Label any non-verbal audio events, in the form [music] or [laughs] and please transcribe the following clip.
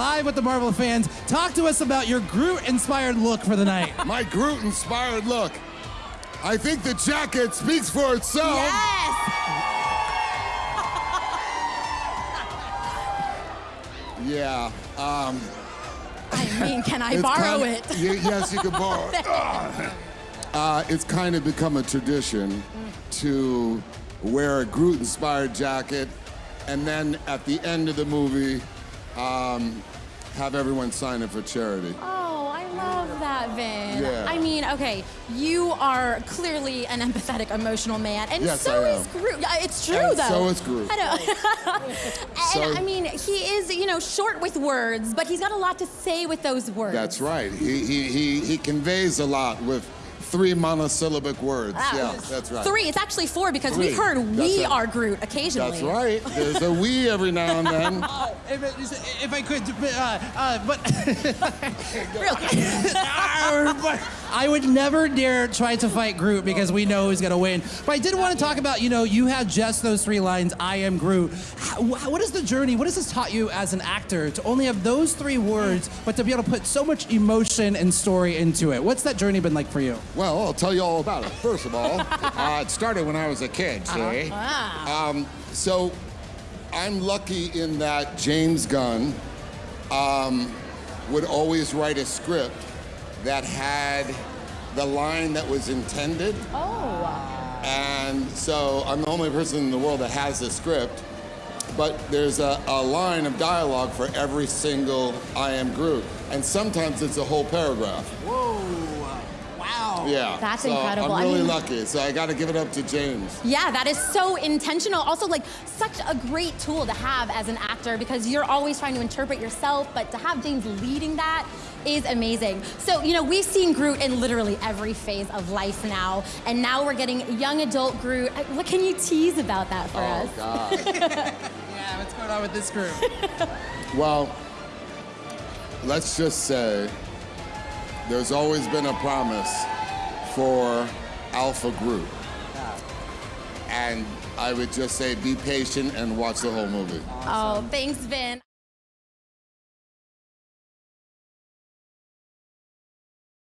live with the Marvel fans. Talk to us about your Groot-inspired look for the night. [laughs] My Groot inspired look. I think the jacket speaks for itself. Yes. Yeah. Um, I mean, can I borrow kinda- it? Ye- yes, you can borrow it. [laughs] Uh, it's kind of become a tradition to wear a Groot inspired jacket and then at the end of the movie, um, have everyone sign it for charity. Oh, I love that, Vin. Yeah. I mean, okay, you are clearly an empathetic, emotional man, and Yes, so I is am. Groot. Yeah, It's true, And though. so is Groot. I know. [laughs] and So- I mean, he is, you know, short with words, but he's got a lot to say with those words. That's right. He, he, he, he conveys a lot with three monosyllabic words. Ah, yeah, that's right. Three. It's actually four because Three. we've heard That's we right. are Groot occasionally. That's right. There's a we every now and then. [laughs] if, if I could, uh, uh, but [laughs] Real [laughs] quick. [laughs] but I would never dare try to fight Groot because we know he's gonna win. But I did want to talk about, you know, you had just those three lines, I am Groot. How, what is the journey? What has this taught you as an actor to only have those three words, but to be able to put so much emotion and story into it? What's that journey been like for you? Well, I'll tell you all about it. First of all, [laughs] uh, it started when I was a kid, see? Um, so I'm lucky in that James Gunn um, would always write a script that had the line that was intended. Oh. Wow. And so I'm the only person in the world that has the script. But there's a, a line of dialogue for every single I am Groot. And sometimes it's a whole paragraph. Wow. Yeah. That's so incredible. I I'm really mean- lucky. So I got to give it up to James. Yeah, that is so intentional. Also, like, such a great tool to have as an actor because you're always trying to interpret yourself, but to have James leading that is amazing. So, you know, we've seen Groot in literally every phase of life now, and now we're getting young adult Groot. Uh, what can you tease about that for Oh, us? God. [laughs] Yeah, what's going on with this Groot? [laughs] well, let's just say there's always been a promise for Alpha Groot. And I would just say be patient and watch the whole movie. Oh, thanks, Vin.